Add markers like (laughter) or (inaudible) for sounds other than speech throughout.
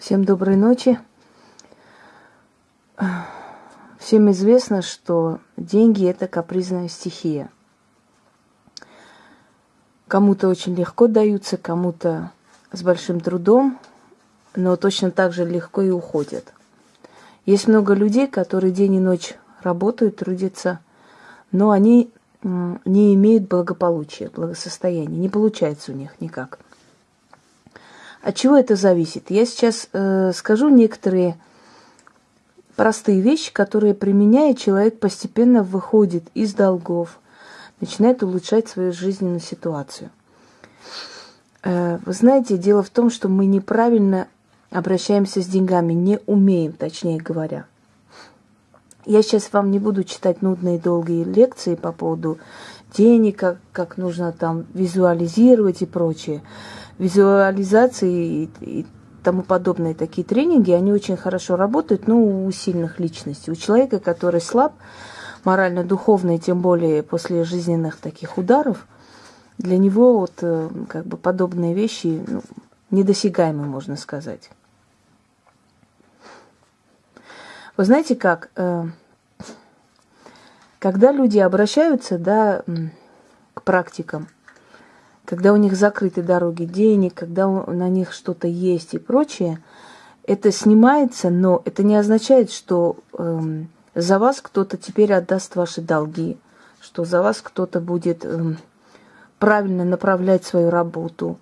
Всем доброй ночи. Всем известно, что деньги – это капризная стихия. Кому-то очень легко даются, кому-то с большим трудом, но точно так же легко и уходят. Есть много людей, которые день и ночь работают, трудятся, но они не имеют благополучия, благосостояния. Не получается у них никак – от чего это зависит? Я сейчас э, скажу некоторые простые вещи, которые применяя, человек постепенно выходит из долгов, начинает улучшать свою жизненную ситуацию. Э, вы знаете, дело в том, что мы неправильно обращаемся с деньгами, не умеем, точнее говоря. Я сейчас вам не буду читать нудные долгие лекции по поводу денег, как, как нужно там визуализировать и прочее визуализации и, и тому подобные такие тренинги, они очень хорошо работают, ну, у сильных личностей. У человека, который слаб, морально-духовно, и тем более после жизненных таких ударов, для него вот э, как бы подобные вещи ну, недосягаемы, можно сказать. Вы знаете как, э, когда люди обращаются да, к практикам – когда у них закрыты дороги денег, когда на них что-то есть и прочее, это снимается, но это не означает, что эм, за вас кто-то теперь отдаст ваши долги, что за вас кто-то будет эм, правильно направлять свою работу,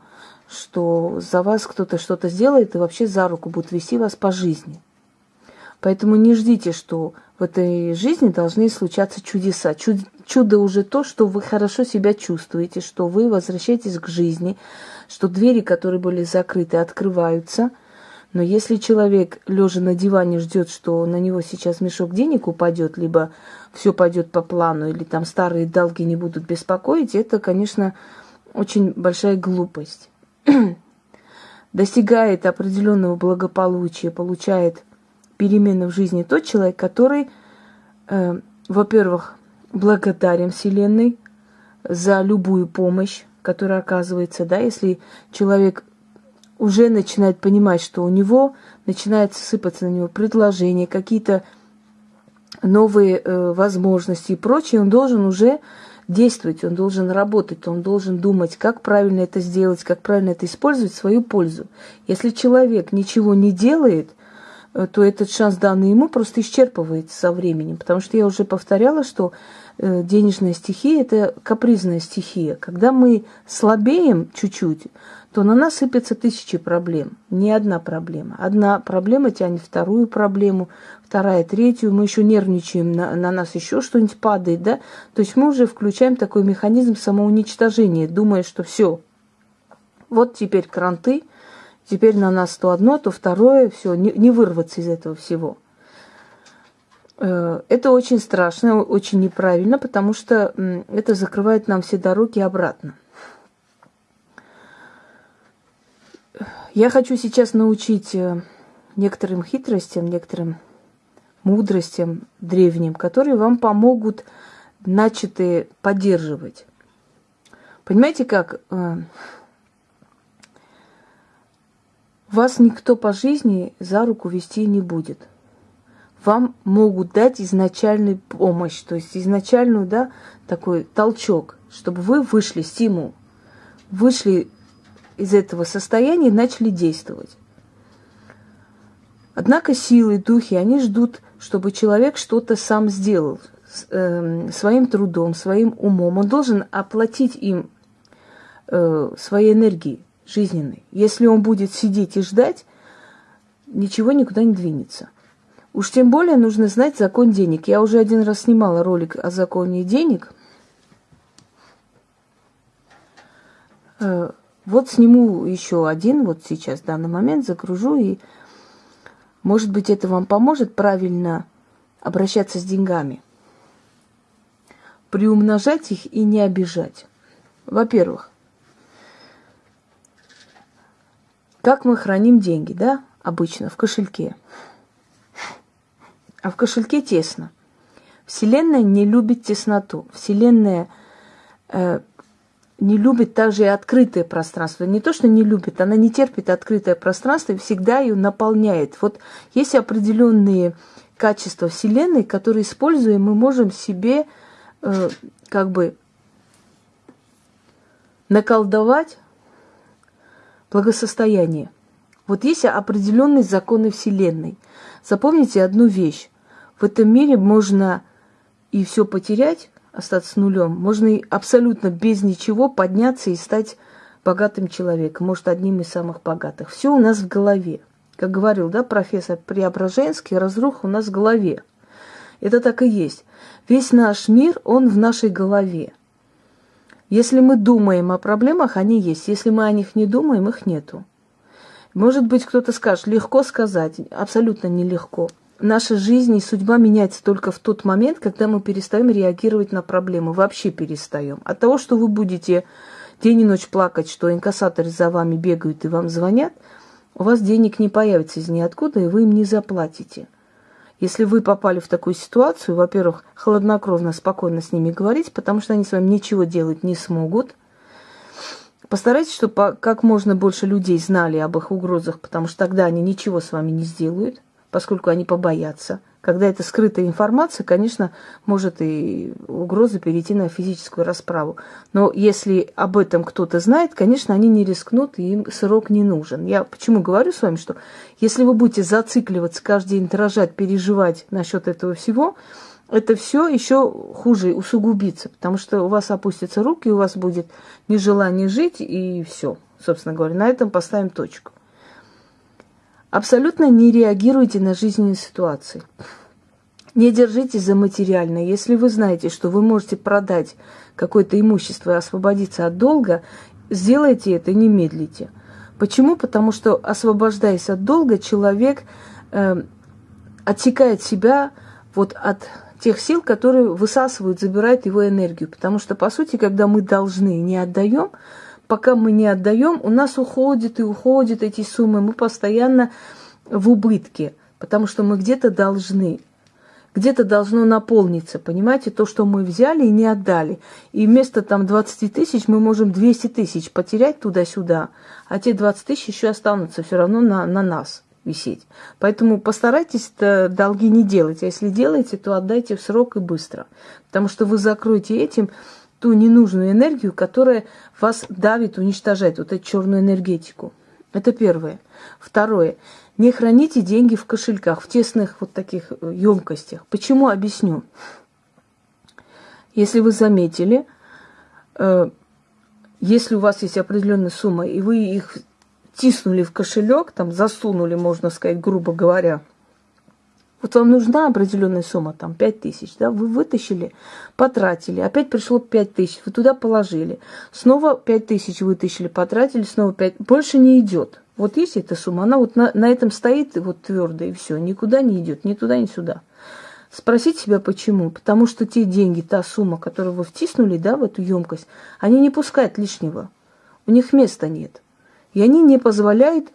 что за вас кто-то что-то сделает и вообще за руку будет вести вас по жизни. Поэтому не ждите, что в этой жизни должны случаться чудеса. Чуд, чудо уже то, что вы хорошо себя чувствуете, что вы возвращаетесь к жизни, что двери, которые были закрыты, открываются. Но если человек, лежа на диване, ждет, что на него сейчас мешок денег упадет, либо все пойдет по плану, или там старые долги не будут беспокоить, это, конечно, очень большая глупость. (clears throat) Достигает определенного благополучия, получает перемены в жизни тот человек, который, э, во-первых, благодарен Вселенной за любую помощь, которая оказывается, да, если человек уже начинает понимать, что у него начинает сыпаться на него предложения, какие-то новые э, возможности и прочее, он должен уже действовать, он должен работать, он должен думать, как правильно это сделать, как правильно это использовать в свою пользу. Если человек ничего не делает, то этот шанс, данный ему, просто исчерпывается со временем. Потому что я уже повторяла, что э, денежная стихия – это капризная стихия. Когда мы слабеем чуть-чуть, то на нас сыпятся тысячи проблем. Не одна проблема. Одна проблема тянет вторую проблему, вторая, третью. Мы еще нервничаем, на, на нас еще что-нибудь падает, да? То есть мы уже включаем такой механизм самоуничтожения, думая, что все, вот теперь кранты – Теперь на нас то одно, то второе, все, не, не вырваться из этого всего. Э, это очень страшно, очень неправильно, потому что это закрывает нам все дороги обратно. Я хочу сейчас научить э, некоторым хитростям, некоторым мудростям древним, которые вам помогут начатые поддерживать. Понимаете как? Вас никто по жизни за руку вести не будет. Вам могут дать изначальную помощь, то есть изначальную, да, такой толчок, чтобы вы вышли, стимул, вышли из этого состояния и начали действовать. Однако силы, духи, они ждут, чтобы человек что-то сам сделал э, своим трудом, своим умом. Он должен оплатить им э, свои энергии жизненный. Если он будет сидеть и ждать, ничего никуда не двинется. Уж тем более нужно знать закон денег. Я уже один раз снимала ролик о законе денег. Э, вот сниму еще один, вот сейчас, в данный момент, загружу, и, может быть, это вам поможет правильно обращаться с деньгами. Приумножать их и не обижать. Во-первых, Как мы храним деньги, да, обычно в кошельке. А в кошельке тесно. Вселенная не любит тесноту. Вселенная э, не любит также и открытое пространство. Не то, что не любит, она не терпит открытое пространство и всегда ее наполняет. Вот есть определенные качества Вселенной, которые, используя, мы можем себе э, как бы наколдовать благосостояние. Вот есть определенные законы Вселенной. Запомните одну вещь. В этом мире можно и все потерять, остаться нулем, можно и абсолютно без ничего подняться и стать богатым человеком, может, одним из самых богатых. Все у нас в голове. Как говорил, да, профессор Преображенский, разруха у нас в голове. Это так и есть. Весь наш мир, он в нашей голове. Если мы думаем о проблемах, они есть. Если мы о них не думаем, их нету. Может быть, кто-то скажет, легко сказать. Абсолютно нелегко. Наша жизнь и судьба меняется только в тот момент, когда мы перестаем реагировать на проблемы. Вообще перестаем. От того, что вы будете день и ночь плакать, что инкассаторы за вами бегают и вам звонят, у вас денег не появится из ниоткуда, и вы им не заплатите. Если вы попали в такую ситуацию, во-первых, хладнокровно, спокойно с ними говорить, потому что они с вами ничего делать не смогут. Постарайтесь, чтобы как можно больше людей знали об их угрозах, потому что тогда они ничего с вами не сделают, поскольку они побоятся. Когда это скрытая информация, конечно, может и угроза перейти на физическую расправу. Но если об этом кто-то знает, конечно, они не рискнут, и им срок не нужен. Я почему говорю с вами, что если вы будете зацикливаться, каждый день дрожать, переживать насчет этого всего, это все еще хуже усугубится, потому что у вас опустятся руки, у вас будет нежелание жить, и все, собственно говоря. На этом поставим точку. Абсолютно не реагируйте на жизненные ситуации. Не держитесь за материальное. Если вы знаете, что вы можете продать какое-то имущество и освободиться от долга, сделайте это, не медлите. Почему? Потому что, освобождаясь от долга, человек э, отсекает себя вот от тех сил, которые высасывают, забирают его энергию. Потому что, по сути, когда мы должны не отдаем, пока мы не отдаем, у нас уходят и уходят эти суммы, мы постоянно в убытке, потому что мы где-то должны, где-то должно наполниться, понимаете, то, что мы взяли и не отдали. И вместо там 20 тысяч мы можем 200 тысяч потерять туда-сюда, а те 20 тысяч еще останутся все равно на, на нас висеть. Поэтому постарайтесь долги не делать, а если делаете, то отдайте в срок и быстро, потому что вы закроете этим ту ненужную энергию, которая вас давит, уничтожает, вот эту черную энергетику. Это первое. Второе. Не храните деньги в кошельках, в тесных вот таких емкостях. Почему? Объясню. Если вы заметили, э, если у вас есть определенная сумма, и вы их тиснули в кошелек, там засунули, можно сказать, грубо говоря, вот вам нужна определенная сумма, там 5 тысяч, да, вы вытащили, потратили, опять пришло 5 тысяч, вы туда положили, снова 5 тысяч вытащили, потратили, снова 5, больше не идет. Вот есть эта сумма, она вот на, на этом стоит вот твердо и все, никуда не идет, ни туда, ни сюда. Спросите себя, почему? Потому что те деньги, та сумма, которую вы втиснули, да, в эту емкость, они не пускают лишнего. У них места нет. И они не позволяют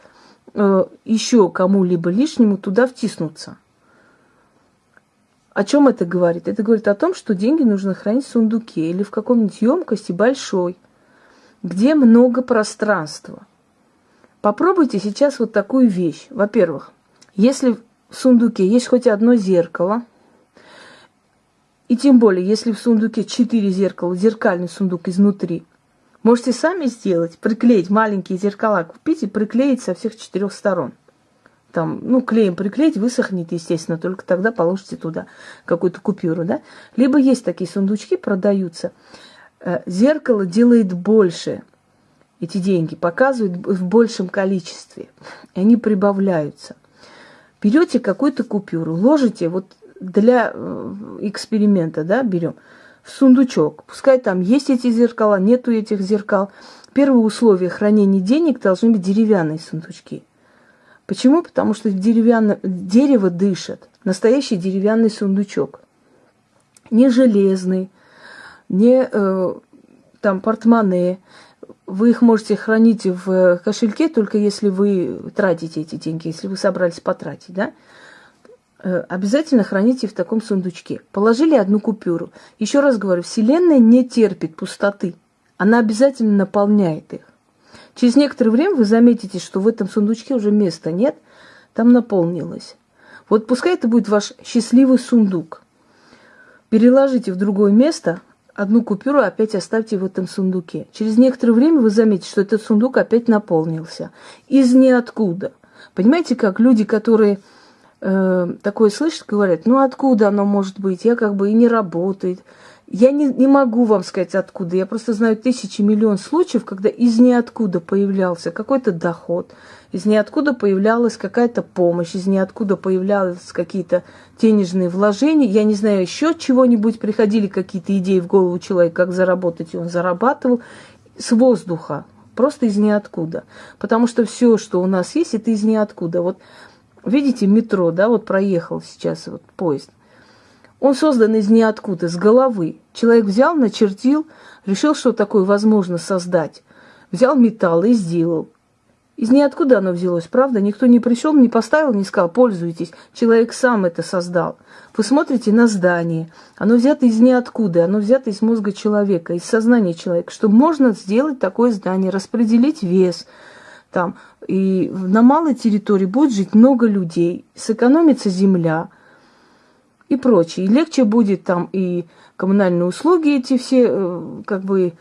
э, еще кому-либо лишнему туда втиснуться. О чем это говорит? Это говорит о том, что деньги нужно хранить в сундуке или в каком-нибудь емкости большой, где много пространства. Попробуйте сейчас вот такую вещь. Во-первых, если в сундуке есть хоть одно зеркало, и тем более, если в сундуке четыре зеркала, зеркальный сундук изнутри, можете сами сделать, приклеить маленькие зеркала, купить и приклеить со всех четырех сторон там, ну, клеем приклеить, высохнет, естественно, только тогда положите туда какую-то купюру, да. Либо есть такие сундучки, продаются. Э, зеркало делает больше эти деньги, показывает в большем количестве, и они прибавляются. Берете какую-то купюру, ложите, вот для э, эксперимента, да, берем, в сундучок. Пускай там есть эти зеркала, нету этих зеркал. Первое условие хранения денег должны быть деревянные сундучки – Почему? Потому что деревянное, дерево дышит. Настоящий деревянный сундучок. Не железный, не э, там портмоне. Вы их можете хранить в кошельке, только если вы тратите эти деньги, если вы собрались потратить, да? Э, обязательно храните в таком сундучке. Положили одну купюру. Еще раз говорю, Вселенная не терпит пустоты. она обязательно наполняет их. Через некоторое время вы заметите, что в этом сундучке уже места нет, там наполнилось. Вот пускай это будет ваш счастливый сундук. Переложите в другое место, одну купюру опять оставьте в этом сундуке. Через некоторое время вы заметите, что этот сундук опять наполнился. Из ниоткуда. Понимаете, как люди, которые э, такое слышат, говорят, ну откуда оно может быть, я как бы и не работает. Я не, не могу вам сказать откуда. Я просто знаю тысячи, миллион случаев, когда из ниоткуда появлялся какой-то доход, из ниоткуда появлялась какая-то помощь, из ниоткуда появлялись какие-то денежные вложения. Я не знаю, еще чего-нибудь приходили какие-то идеи в голову человека, как заработать, и он зарабатывал с воздуха, просто из ниоткуда. Потому что все, что у нас есть, это из ниоткуда. Вот видите, метро, да, вот проехал сейчас вот поезд – он создан из ниоткуда, с головы. Человек взял, начертил, решил, что такое возможно создать. Взял металл и сделал. Из ниоткуда оно взялось, правда? Никто не пришел, не поставил, не сказал, пользуйтесь. Человек сам это создал. Вы смотрите на здание. Оно взято из ниоткуда, оно взято из мозга человека, из сознания человека, что можно сделать такое здание, распределить вес там. И на малой территории будет жить много людей, сэкономится земля – и прочее. И легче будет там и коммунальные услуги эти все э, как бы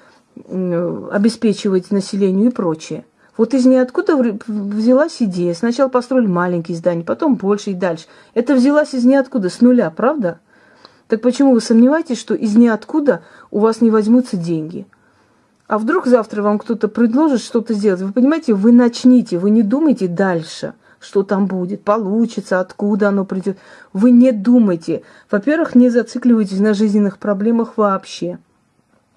обеспечивать населению и прочее. Вот из ниоткуда взялась идея. Сначала построили маленькие здания, потом больше и дальше. Это взялась из ниоткуда, с нуля, правда? Так почему вы сомневаетесь, что из ниоткуда у вас не возьмутся деньги? А вдруг завтра вам кто-то предложит что-то сделать? Вы понимаете, вы начните, вы не думайте дальше – что там будет, получится, откуда оно придет. Вы не думайте. Во-первых, не зацикливайтесь на жизненных проблемах вообще.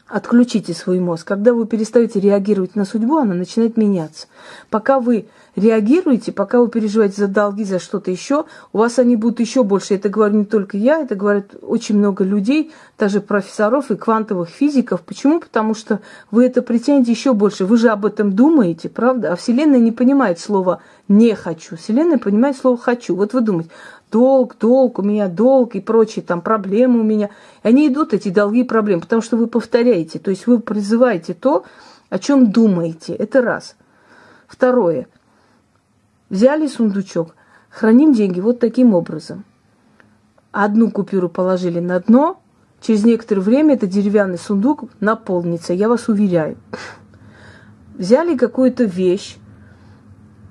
Отключите свой мозг. Когда вы перестаете реагировать на судьбу, она начинает меняться. Пока вы реагируете, пока вы переживаете за долги, за что-то еще, у вас они будут еще больше. Это говорю не только я, это говорят очень много людей, даже профессоров и квантовых физиков. Почему? Потому что вы это притянете еще больше. Вы же об этом думаете, правда? А Вселенная не понимает слова «не хочу». Вселенная понимает слово «хочу». Вот вы думаете, долг, долг, у меня долг и прочие там проблемы у меня. И они идут, эти долги и проблемы, потому что вы повторяете, то есть вы призываете то, о чем думаете. Это раз. Второе. Взяли сундучок, храним деньги вот таким образом. Одну купюру положили на дно, через некоторое время этот деревянный сундук наполнится, я вас уверяю. Взяли какую-то вещь,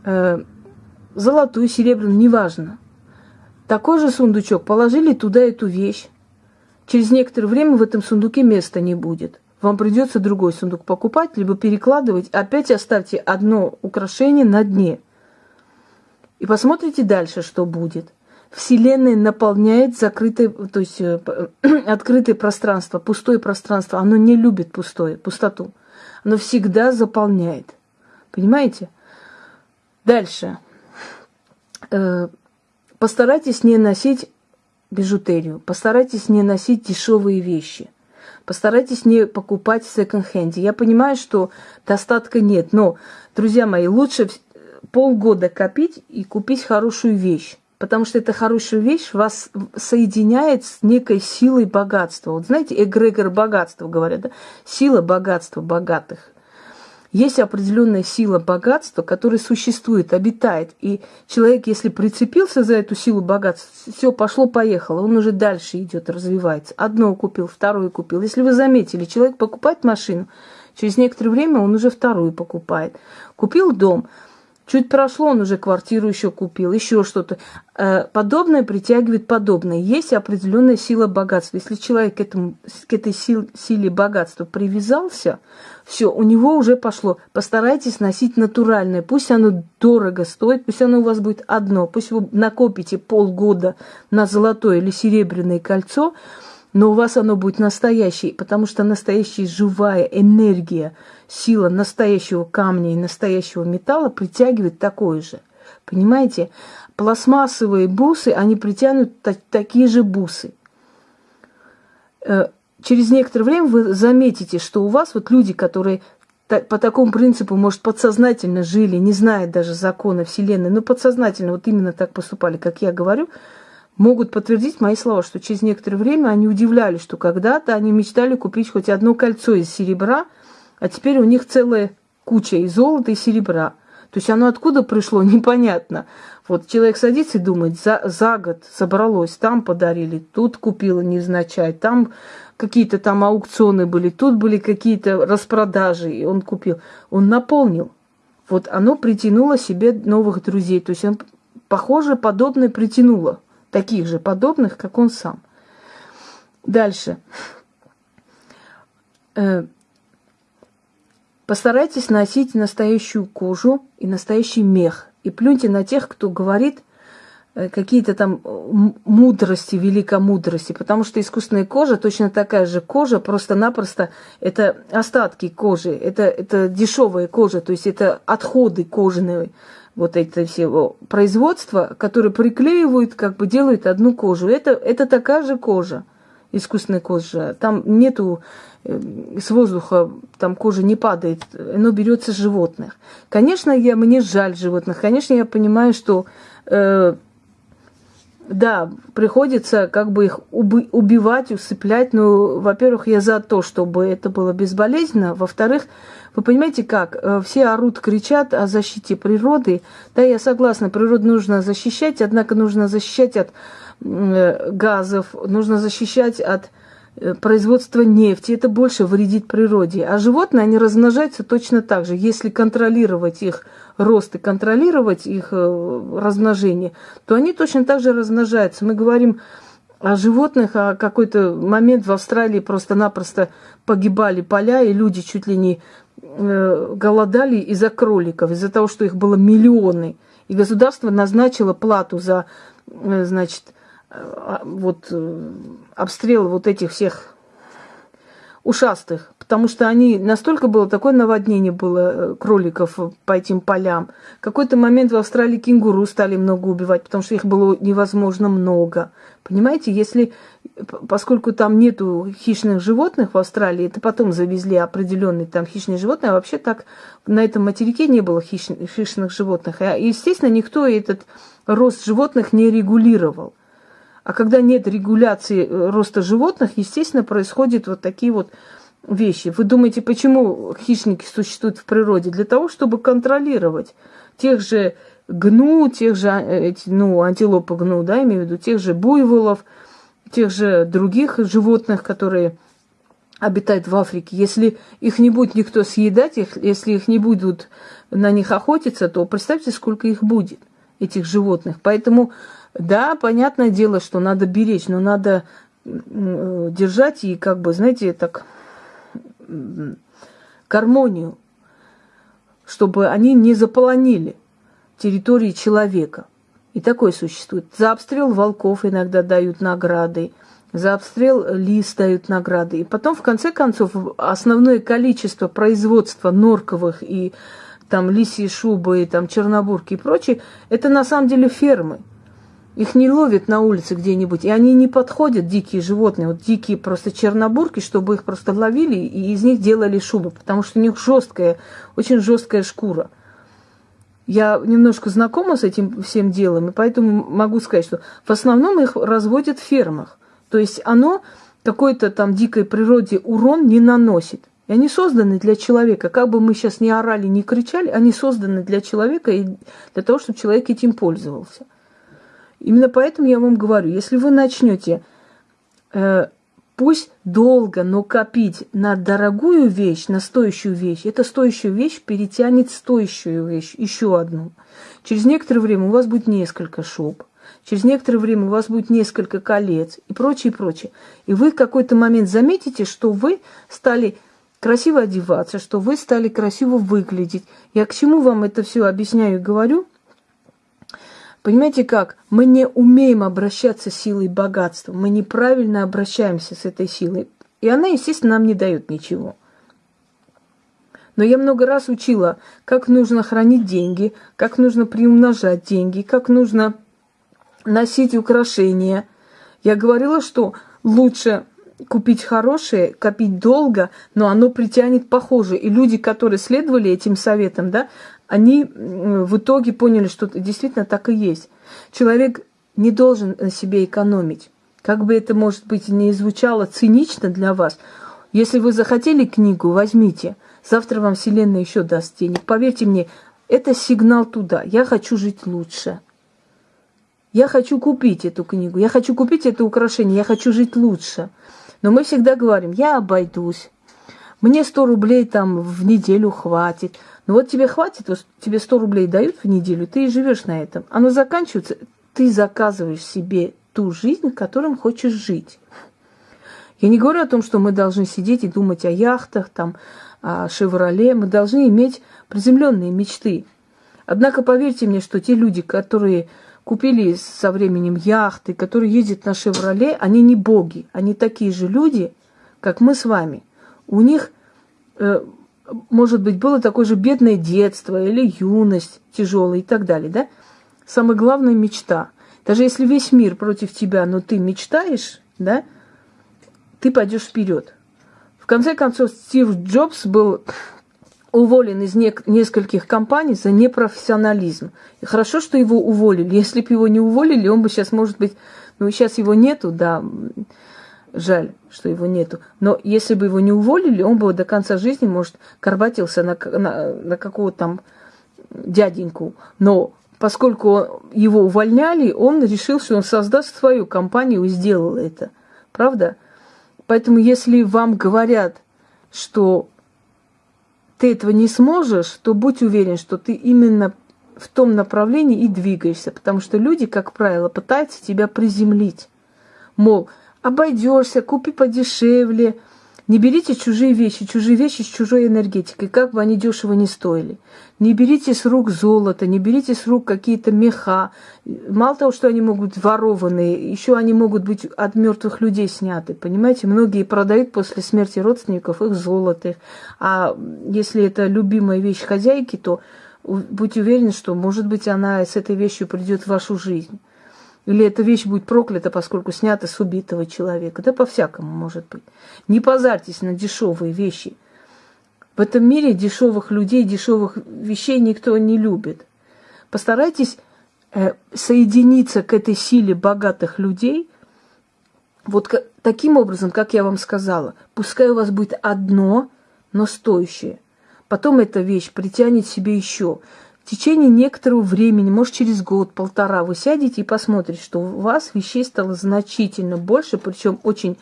э, золотую, серебряную, неважно, такой же сундучок, положили туда эту вещь. Через некоторое время в этом сундуке места не будет. Вам придется другой сундук покупать, либо перекладывать. Опять оставьте одно украшение на дне. И посмотрите дальше, что будет. Вселенная наполняет закрытое, то есть э, (clears throat) открытое пространство, пустое пространство. Оно не любит пустое, пустоту. Оно всегда заполняет. Понимаете? Дальше. Э, Постарайтесь не носить бижутерию, постарайтесь не носить дешевые вещи, постарайтесь не покупать в секонд-хенде. Я понимаю, что достатка нет, но, друзья мои, лучше полгода копить и купить хорошую вещь. Потому что эта хорошая вещь вас соединяет с некой силой богатства. Вот знаете, эгрегор богатства говорят, да? Сила богатства богатых. Есть определенная сила богатства, которая существует, обитает. И человек, если прицепился за эту силу богатства, все, пошло-поехало, он уже дальше идет, развивается. Одно купил, второе купил. Если вы заметили, человек покупает машину, через некоторое время он уже вторую покупает. Купил дом – Чуть прошло, он уже квартиру еще купил, еще что-то. Э, подобное притягивает подобное. Есть определенная сила богатства. Если человек к, этому, к этой сил, силе богатства привязался, все, у него уже пошло. Постарайтесь носить натуральное. Пусть оно дорого стоит, пусть оно у вас будет одно. Пусть вы накопите полгода на золотое или серебряное кольцо, но у вас оно будет настоящее, потому что настоящая живая энергия, сила настоящего камня и настоящего металла притягивает такое же. Понимаете? Пластмассовые бусы, они притянут та- такие же бусы. Э, через некоторое время вы заметите, что у вас вот люди, которые по такому принципу, может, подсознательно жили, не зная даже закона Вселенной, но подсознательно вот именно так поступали, как я говорю – могут подтвердить мои слова, что через некоторое время они удивлялись, что когда-то они мечтали купить хоть одно кольцо из серебра, а теперь у них целая куча и золота, и серебра. То есть оно откуда пришло, (laughs) непонятно. Вот человек садится и думает, за, за год собралось, там подарили, тут купила невзначай, там какие-то там аукционы были, тут были какие-то распродажи, и он купил. Он наполнил. Вот оно притянуло себе новых друзей. То есть он, похоже, подобное притянуло. Таких же подобных, как он сам. Дальше. Э, постарайтесь носить настоящую кожу и настоящий мех. И плюньте на тех, кто говорит э, какие-то там мудрости, великомудрости, потому что искусственная кожа точно такая же кожа, просто-напросто это остатки кожи, это, это дешевая кожа, то есть это отходы кожаные, вот это все производства, которые приклеивают, как бы делают одну кожу. Это, это такая же кожа искусственная кожа. Там нету э, с воздуха, там кожа не падает, оно берется животных. Конечно, я, мне жаль животных, конечно, я понимаю, что э, да, приходится как бы их уби- убивать, усыплять. Но, во-первых, я за то, чтобы это было безболезненно. Во-вторых, вы понимаете как? Э, все орут, кричат о защите природы. Да, я согласна, природу нужно защищать, однако нужно защищать от Э, газов, нужно защищать от э, производства нефти. Это больше вредит природе. А животные, они размножаются точно так же. Если контролировать их рост и контролировать их э, размножение, то они точно так же размножаются. Мы говорим о животных, а какой-то момент в Австралии просто-напросто погибали поля, и люди чуть ли не голодали из-за кроликов, из-за того, что их было миллионы. И государство назначило плату за, значит, а, вот э, обстрел вот этих всех ушастых, потому что они настолько было такое наводнение было э, кроликов по этим полям. В какой-то момент в Австралии кенгуру стали много убивать, потому что их было невозможно много. Понимаете, если поскольку там нету хищных животных в Австралии, это потом завезли определенные там хищные животные, а вообще так на этом материке не было хищных, хищных животных. И, естественно, никто этот рост животных не регулировал. А когда нет регуляции э, роста животных, естественно, происходят вот такие вот вещи. Вы думаете, почему хищники существуют в природе? Для того, чтобы контролировать тех же гну, тех же, э, ну, антилопы гну, да, имею в виду, тех же буйволов, тех же других животных, которые обитают в Африке. Если их не будет никто съедать, их, если их не будут на них охотиться, то представьте, сколько их будет, этих животных. Поэтому да, понятное дело, что надо беречь, но надо держать и как бы, знаете, так гармонию, чтобы они не заполонили территории человека. И такое существует. За обстрел волков иногда дают награды, за обстрел лис дают награды. И потом, в конце концов, основное количество производства норковых и там лисьи шубы, и там чернобурки и прочее, это на самом деле фермы. Их не ловят на улице где-нибудь, и они не подходят, дикие животные, вот дикие просто чернобурки, чтобы их просто ловили и из них делали шубы, потому что у них жесткая, очень жесткая шкура. Я немножко знакома с этим всем делом, и поэтому могу сказать, что в основном их разводят в фермах. То есть оно какой-то там дикой природе урон не наносит. И они созданы для человека. Как бы мы сейчас не орали, не кричали, они созданы для человека и для того, чтобы человек этим пользовался. Именно поэтому я вам говорю, если вы начнете э, пусть долго, но копить на дорогую вещь, на стоящую вещь, эта стоящая вещь перетянет стоящую вещь, еще одну. Через некоторое время у вас будет несколько шуб, через некоторое время у вас будет несколько колец и прочее, прочее. И вы в какой-то момент заметите, что вы стали красиво одеваться, что вы стали красиво выглядеть. Я к чему вам это все объясняю и говорю – Понимаете как? Мы не умеем обращаться с силой богатства. Мы неправильно обращаемся с этой силой. И она, естественно, нам не дает ничего. Но я много раз учила, как нужно хранить деньги, как нужно приумножать деньги, как нужно носить украшения. Я говорила, что лучше купить хорошее, копить долго, но оно притянет похоже. И люди, которые следовали этим советам, да, они в итоге поняли, что действительно так и есть. Человек не должен на себе экономить. Как бы это, может быть, не звучало цинично для вас, если вы захотели книгу, возьмите. Завтра вам Вселенная еще даст денег. Поверьте мне, это сигнал туда. Я хочу жить лучше. Я хочу купить эту книгу, я хочу купить это украшение, я хочу жить лучше. Но мы всегда говорим, я обойдусь. Мне 100 рублей там в неделю хватит. Ну вот тебе хватит, вот тебе 100 рублей дают в неделю, ты и живешь на этом. Оно заканчивается, ты заказываешь себе ту жизнь, которым хочешь жить. Я не говорю о том, что мы должны сидеть и думать о яхтах, там, о «Шевроле». Мы должны иметь приземленные мечты. Однако поверьте мне, что те люди, которые купили со временем яхты, которые ездят на «Шевроле», они не боги. Они такие же люди, как мы с вами. У них э, может быть, было такое же бедное детство или юность тяжелая и так далее, да? Самая главная мечта. Даже если весь мир против тебя, но ты мечтаешь, да, ты пойдешь вперед. В конце концов, Стив Джобс был уволен из не- нескольких компаний за непрофессионализм. И хорошо, что его уволили. Если бы его не уволили, он бы сейчас, может быть, ну, сейчас его нету, да, Жаль, что его нету. Но если бы его не уволили, он бы до конца жизни, может, карбатился на, на, на какого-то там дяденьку. Но поскольку его увольняли, он решил, что он создаст свою компанию и сделал это. Правда? Поэтому если вам говорят, что ты этого не сможешь, то будь уверен, что ты именно в том направлении и двигаешься. Потому что люди, как правило, пытаются тебя приземлить. Мол, обойдешься, купи подешевле. Не берите чужие вещи, чужие вещи с чужой энергетикой, как бы они дешево не стоили. Не берите с рук золото, не берите с рук какие-то меха. Мало того, что они могут быть ворованные, еще они могут быть от мертвых людей сняты. Понимаете, многие продают после смерти родственников их золото. А если это любимая вещь хозяйки, то будьте уверены, что, может быть, она с этой вещью придет в вашу жизнь. Или эта вещь будет проклята, поскольку снята с убитого человека. Да по-всякому может быть. Не позарьтесь на дешевые вещи. В этом мире дешевых людей, дешевых вещей никто не любит. Постарайтесь э, соединиться к этой силе богатых людей. Вот таким образом, как я вам сказала, пускай у вас будет одно, но стоящее. Потом эта вещь притянет себе еще в течение некоторого времени, может через год, полтора, вы сядете и посмотрите, что у вас вещей стало значительно больше, причем очень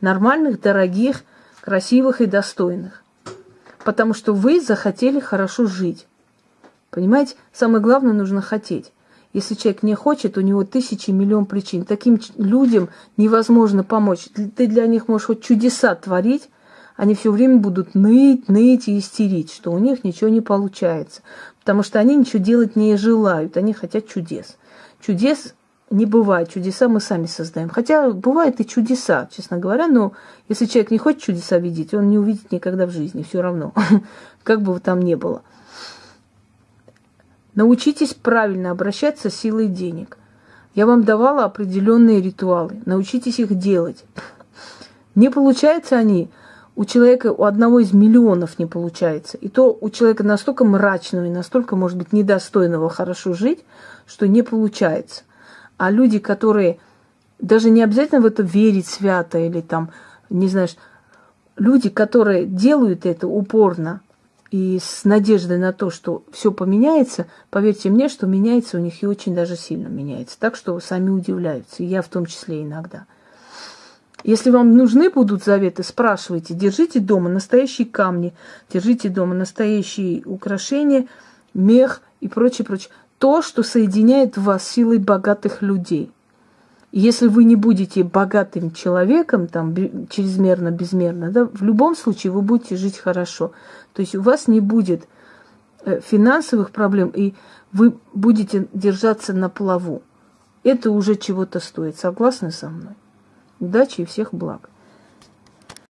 нормальных, дорогих, красивых и достойных. Потому что вы захотели хорошо жить. Понимаете, самое главное нужно хотеть. Если человек не хочет, у него тысячи, миллион причин. Таким людям невозможно помочь. Ты для них можешь хоть чудеса творить, они все время будут ныть, ныть и истерить, что у них ничего не получается. Потому что они ничего делать не желают, они хотят чудес. Чудес не бывает, чудеса мы сами создаем. Хотя бывают и чудеса, честно говоря, но если человек не хочет чудеса видеть, он не увидит никогда в жизни, все равно, (laughs) как бы там ни было. Научитесь правильно обращаться с силой денег. Я вам давала определенные ритуалы. Научитесь их делать. Не получаются они, у человека, у одного из миллионов не получается. И то у человека настолько мрачного и настолько, может быть, недостойного хорошо жить, что не получается. А люди, которые даже не обязательно в это верить свято или там, не знаешь, люди, которые делают это упорно и с надеждой на то, что все поменяется, поверьте мне, что меняется у них и очень даже сильно меняется. Так что сами удивляются, и я в том числе иногда. Если вам нужны будут заветы, спрашивайте. Держите дома настоящие камни, держите дома настоящие украшения, мех и прочее, прочее. То, что соединяет вас силой богатых людей. если вы не будете богатым человеком, там, чрезмерно, безмерно, да, в любом случае вы будете жить хорошо. То есть у вас не будет э, финансовых проблем, и вы будете держаться на плаву. Это уже чего-то стоит. Согласны со мной? Удачи и всех благ.